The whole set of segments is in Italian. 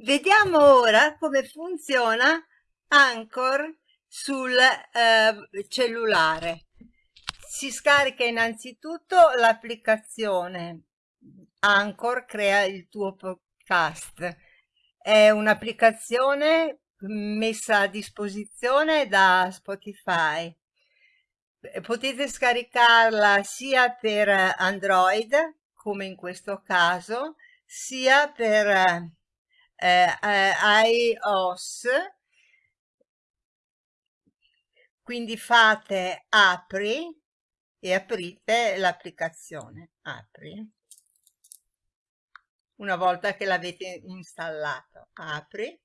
Vediamo ora come funziona Anchor sul eh, cellulare. Si scarica innanzitutto l'applicazione Anchor crea il tuo podcast. È un'applicazione messa a disposizione da Spotify. Potete scaricarla sia per Android, come in questo caso, sia per eh, eh, iOS quindi fate apri e aprite l'applicazione apri. Una volta che l'avete installato apri.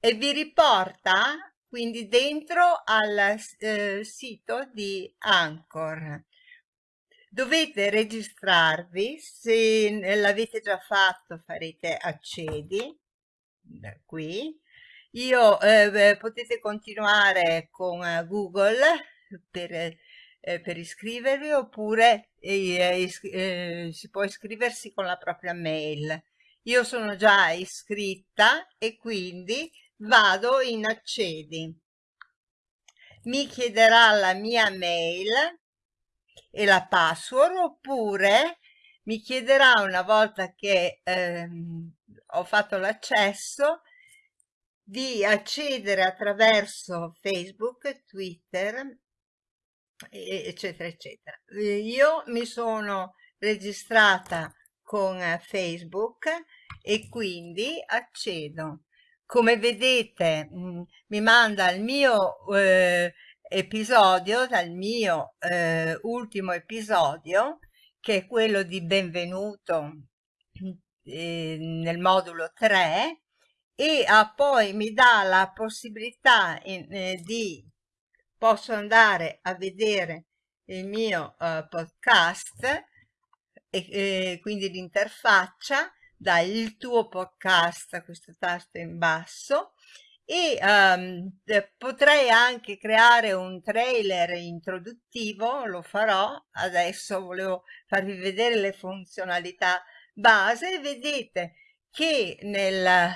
E vi riporta quindi dentro al eh, sito di Anchor Dovete registrarvi, se l'avete già fatto farete accedi, da qui. Io, eh, potete continuare con eh, Google per, eh, per iscrivervi oppure eh, eh, si può iscriversi con la propria mail. Io sono già iscritta e quindi vado in accedi. Mi chiederà la mia mail e la password oppure mi chiederà una volta che ehm, ho fatto l'accesso di accedere attraverso Facebook, Twitter, eccetera, eccetera. Io mi sono registrata con Facebook e quindi accedo. Come vedete mh, mm, mi manda il mio eh, episodio, dal mio eh, ultimo episodio, che è quello di benvenuto eh, nel modulo 3, e ah, poi mi dà la possibilità in, eh, di posso andare a vedere il mio uh, podcast e quindi l'interfaccia dà il tuo podcast questo tasto in basso e um, potrei anche creare un trailer introduttivo, lo farò, adesso volevo farvi vedere le funzionalità base. Vedete che nel,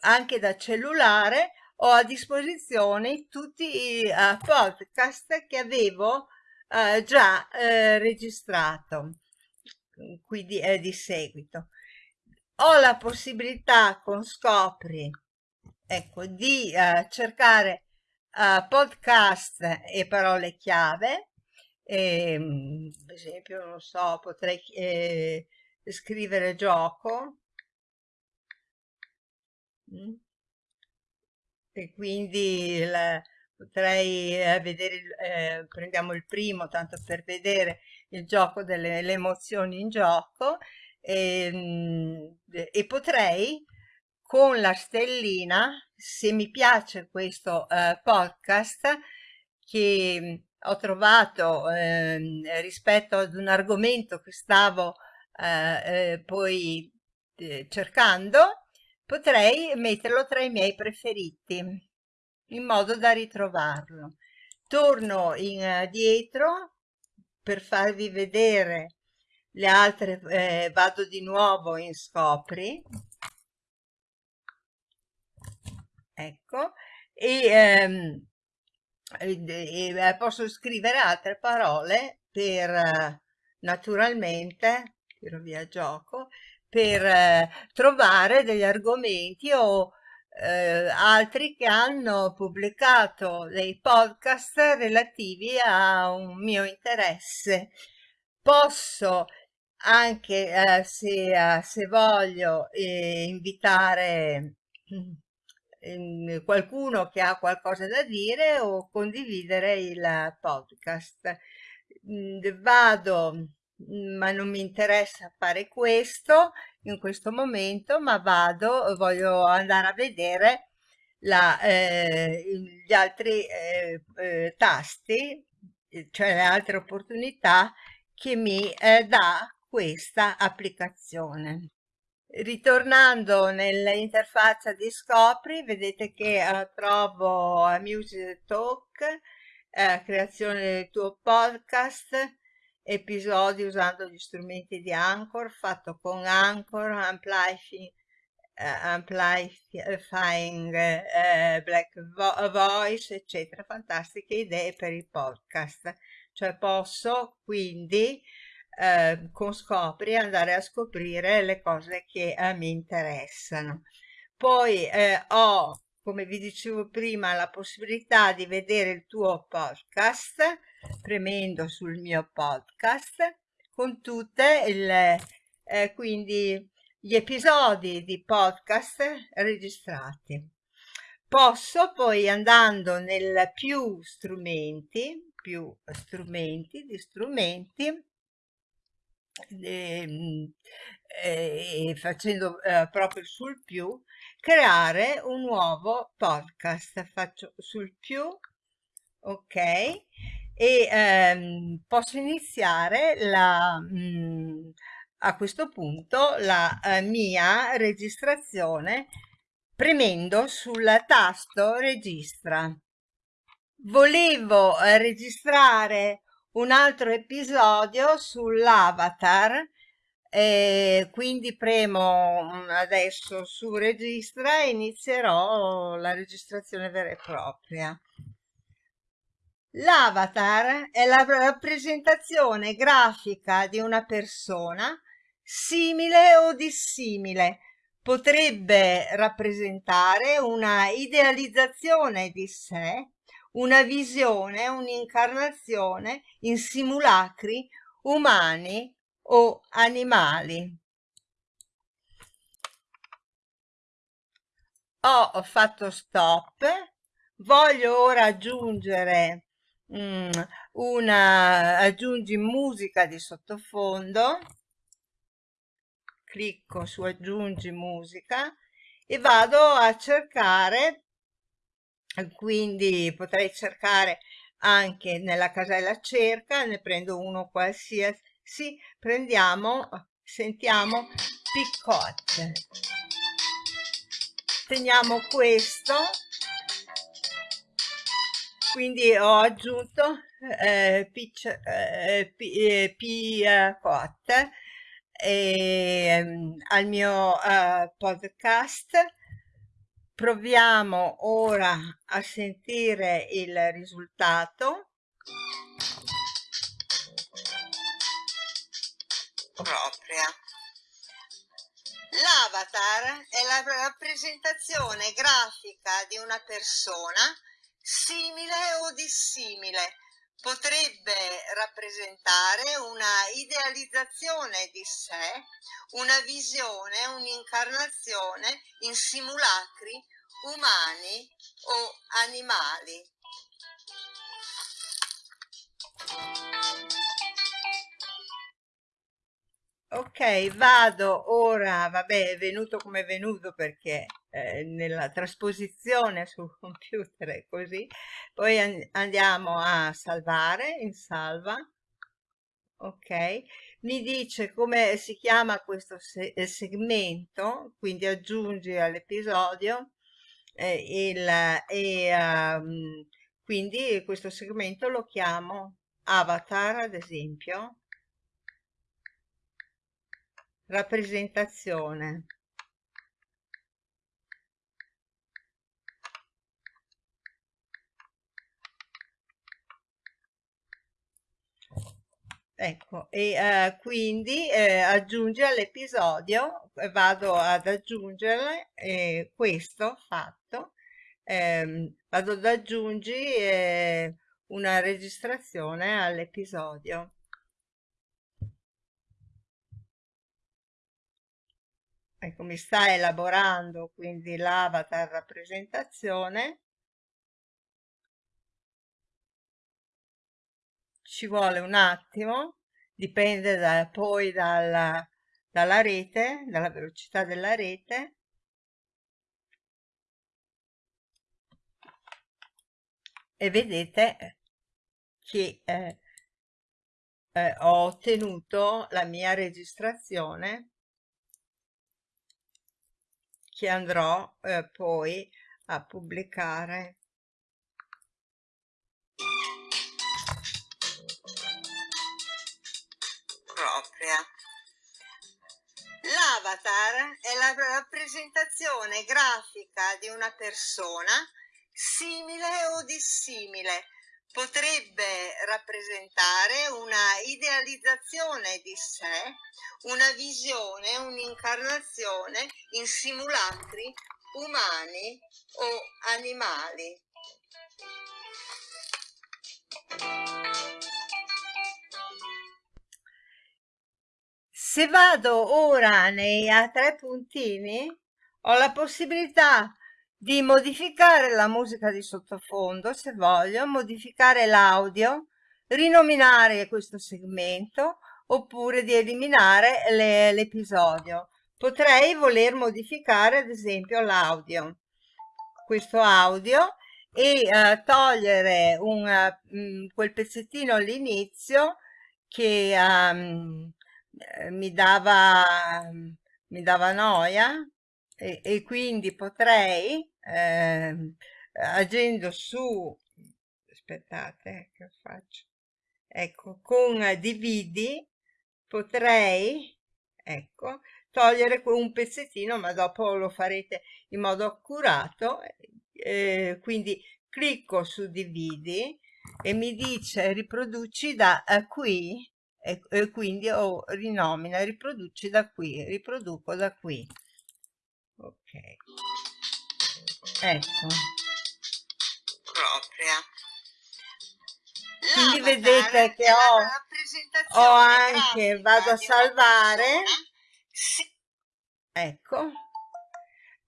anche da cellulare ho a disposizione tutti i uh, podcast che avevo uh, già uh, registrato, quindi è di seguito. Ho la possibilità con Scopri ecco, di uh, cercare uh, podcast e parole chiave. E, ehm, per esempio, non so, potrei eh, scrivere gioco. Mm. E quindi il, potrei eh, vedere, eh, prendiamo il primo tanto per vedere il gioco delle emozioni in gioco e, ehm, e potrei con la stellina se mi piace questo eh, podcast che ho trovato eh, rispetto ad un argomento che stavo eh, eh poi eh, cercando potrei metterlo tra i miei preferiti in modo da ritrovarlo. Torno indietro eh, per farvi vedere le altre vado di nuovo in scopri ecco, e, ehm, e, e posso scrivere altre parole per eh, naturalmente, tiro via gioco, per eh, trovare degli argomenti o eh, altri che hanno pubblicato dei podcast relativi a un mio interesse. Posso anche, eh, se, eh, se voglio, eh, invitare Qualcuno che ha qualcosa da dire o condividere il podcast. Mm, vado, ma non mi interessa fare questo in questo momento, ma vado, voglio andare a vedere la, eh, gli altri eh, eh, tasti, cioè le altre opportunità che mi eh, dà questa applicazione. Ritornando nell'interfaccia di Scopri, vedete che eh, trovo Music Talk, eh, creazione del tuo podcast, episodi usando gli strumenti di Anchor, fatto con Anchor, Amplify amplifying uh, black vo voice eccetera. Fantastiche idee per i podcast. Cioè posso quindi eh, con scopri andare a scoprire le cose che eh, mi interessano poi eh, ho come vi dicevo prima la possibilità di vedere il tuo podcast premendo sul mio podcast con tutte il eh, quindi gli episodi di podcast registrati. Posso poi andando nel più strumenti, più strumenti di strumenti, e, e facendo eh, proprio sul più, creare un nuovo podcast. Faccio sul più, ok, e ehm, posso iniziare la... Mh, mm, a questo punto la eh, mia registrazione premendo sul tasto registra. Volevo eh, registrare un altro episodio sull'avatar e quindi premo mm, adesso su registra e inizierò la registrazione vera e propria. L'avatar è la rappresentazione grafica di una persona simile o dissimile. Potrebbe rappresentare una idealizzazione di sé, una visione, un'incarnazione in simulacri umani o animali. Ho fatto stop, voglio ora aggiungere um, una, aggiungi musica di sottofondo clicco su aggiungi musica e vado a cercare quindi potrei cercare anche nella casella cerca ne prendo uno qualsiasi prendiamo sentiamo picotte teniamo questo quindi ho aggiunto eh, pitch, eh, eh, e, um, al mio uh, podcast. Proviamo ora a sentire il risultato. Propria. L'avatar è la rappresentazione grafica di una persona simile o dissimile potrebbe rappresentare una idealizzazione di sé, una visione, un'incarnazione in simulacri umani o animali. Ok, vado ora, vabbè, è venuto come è venuto perché eh, nella trasposizione sul computer è così. Poi an andiamo a salvare in salva. Ok, mi dice come si chiama questo se eh, segmento, quindi aggiungi all'episodio eh, il, e um, quindi questo segmento lo chiamo avatar ad esempio. Rappresentazione ecco e uh, quindi eh, aggiunge all'episodio vado ad aggiungere eh, questo fatto eh, vado ad aggiungere una registrazione all'episodio. Ecco mi sta elaborando quindi l'avatar rappresentazione ci vuole un attimo dipende da, poi dalla, dalla rete dalla velocità della rete. E vedete che eh, eh, ho ottenuto la mia registrazione che andrò eh, poi a pubblicare L'avatar è la rappresentazione grafica di una persona simile o dissimile. Potrebbe rappresentare una idealizzazione di sé, una visione, un'incarnazione in simulacri umani o animali. Se vado ora nei a tre puntini, ho la possibilità di modificare la musica di sottofondo, se voglio, modificare l'audio, rinominare questo segmento, oppure di eliminare l'episodio. Potrei voler modificare, ad esempio, l'audio, questo audio, e uh, togliere un, uh, quel pezzettino all'inizio che um, eh, mi dava, mi dava noia e, e quindi potrei, eh, agendo su, aspettate che faccio, ecco, con dividi potrei, ecco, togliere un pezzettino, ma dopo lo farete in modo accurato, eh, quindi clicco su dividi e mi dice riproduci da qui e, e quindi oh, rinomina, riproduci da qui, riproduco da qui. Ok. Ecco. Propria. Quindi vedete che ho, ho anche, vado a salvare, ecco,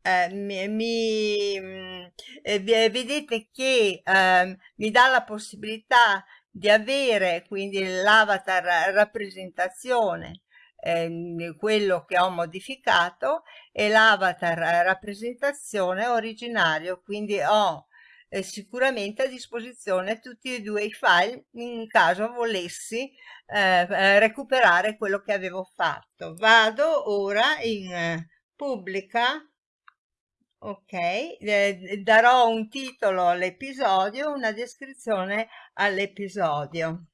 eh, mi, mi eh, vedete che eh, mi dà la possibilità di avere quindi l'avatar rappresentazione eh, quello che ho modificato e l'avatar rappresentazione originario. Quindi ho eh, sicuramente a disposizione tutti e due i file in caso volessi eh, eh recuperare quello che avevo fatto. Vado ora in eh, pubblica Ok, eh, darò un titolo all'episodio, una descrizione all'episodio.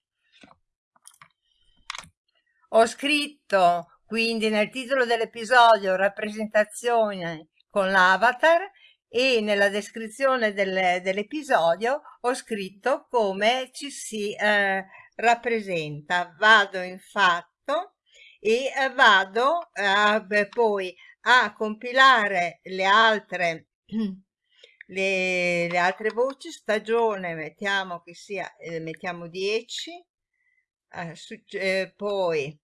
Ho scritto quindi nel titolo dell'episodio rappresentazione con l'avatar e nella descrizione del, dell'episodio ho scritto come ci si eh, rappresenta. Vado in fatto e eh, vado eh, poi a compilare le altre, le, le altre voci, stagione mettiamo che sia, eh, mettiamo 10, eh, eh, poi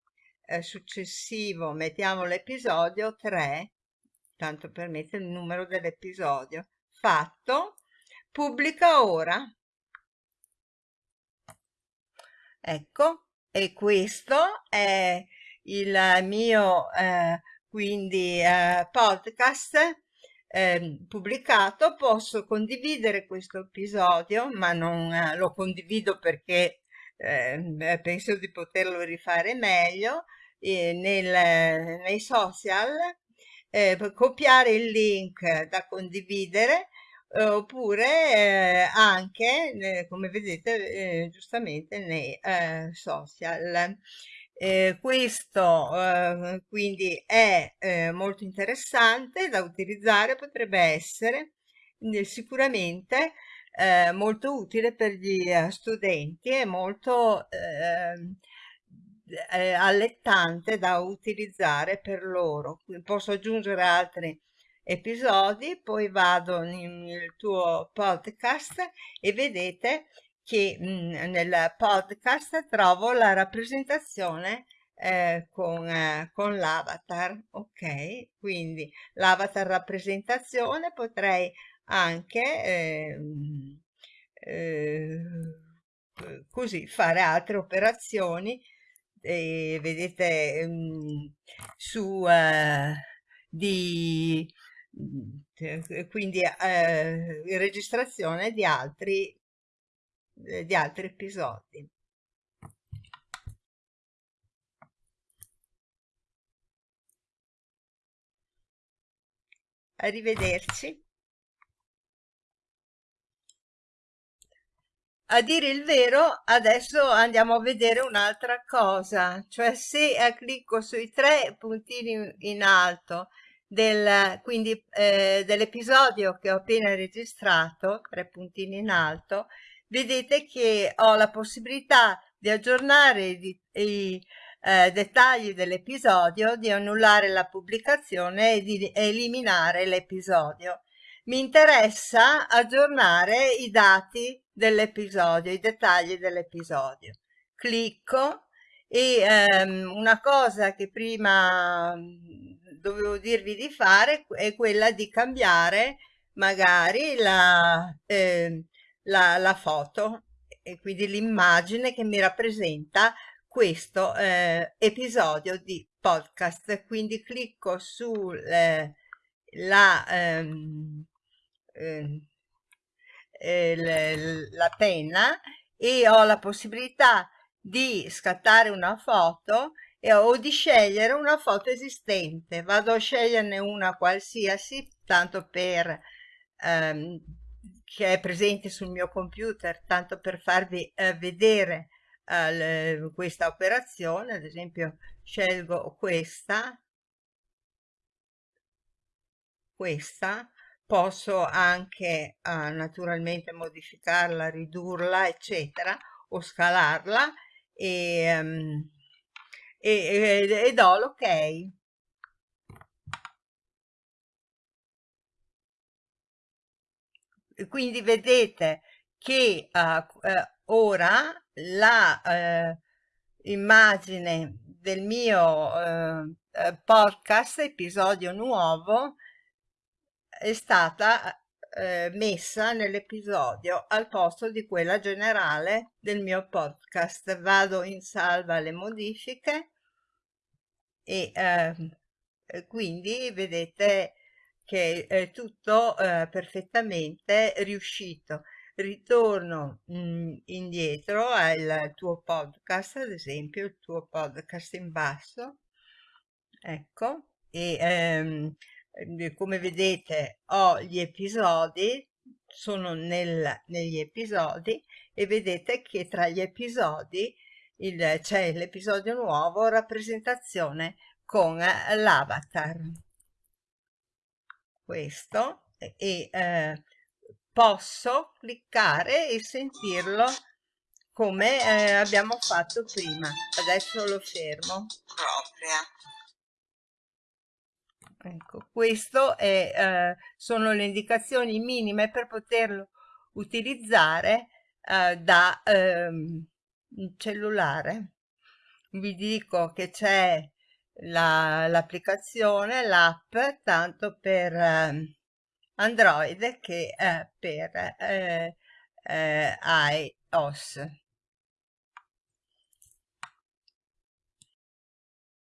eh, successivo mettiamo l'episodio 3, tanto per mettere il numero dell'episodio, fatto, pubblica ora. Ecco, e questo è il mio eh, quindi eh, podcast eh, pubblicato posso condividere questo episodio ma non eh, lo condivido perché eh, penso di poterlo rifare meglio nel, nei social eh, copiare il link da condividere oppure eh, anche come vedete giustamente nei social eh, questo eh, quindi è eh, molto interessante da utilizzare, potrebbe essere eh, sicuramente eh, molto utile per gli eh, studenti e molto ehm, allettante da utilizzare per loro. Posso aggiungere altri episodi, poi vado nel tuo podcast e vedete che mh, mhmm, nel podcast trovo la rappresentazione eh, con, eh, con l'avatar, ok? Quindi l'avatar rappresentazione potrei anche eh, eh, così fare altre operazioni eh, vedete mh, mhmm, su eh, di mhmm, quindi eh, registrazione di altri di altri episodi. Arrivederci. a dire il vero, adesso andiamo a vedere un'altra cosa, cioè se eh, clicco sui tre puntini in alto del, eh, dell'episodio che ho appena registrato, tre puntini in alto, vedete che ho la possibilità di aggiornare i, i eh, dettagli dell'episodio, di annullare la pubblicazione e di eliminare l'episodio. Mi interessa aggiornare i dati dell'episodio, i dettagli dell'episodio. Clicco e ehm, una cosa che prima dovevo dirvi di fare è quella di cambiare magari la, eh, la, la foto e quindi l'immagine che mi rappresenta questo eh, episodio di podcast quindi clicco sulla eh, ehm, eh, eh, la penna e ho la possibilità di scattare una foto e, o di scegliere una foto esistente. Vado a sceglierne una qualsiasi, tanto per ehm, che è presente sul mio computer, tanto per farvi eh, vedere eh, questa operazione. Ad esempio, scelgo questa, questa, posso anche eh, naturalmente modificarla, ridurla, eccetera, o scalarla e, um, e, e, e do l'ok. Quindi vedete che uh, uh, ora la uh, immagine del mio podcast, episodio nuovo, è stata eh, messa nell'episodio al posto di quella generale del mio podcast. Vado in salva le modifiche e eh, quindi vedete che è tutto eh, perfettamente riuscito. Ritorno mh, mm, indietro al tuo podcast, ad esempio il tuo podcast in basso, ecco, e ehm, Ehm, come vedete ho gli episodi sono nel, negli episodi e vedete che tra gli episodi c'è l'episodio nuovo rappresentazione con l'avatar questo e eh, posso cliccare e sentirlo come eh, abbiamo fatto prima. Adesso lo fermo. Propria. Ecco, questo è, eh, sono le indicazioni minime per poterlo utilizzare eh, da ehm, cellulare. Vi dico che c'è l'applicazione, la, l'app, tanto per eh, Android che per eh, eh, iOS.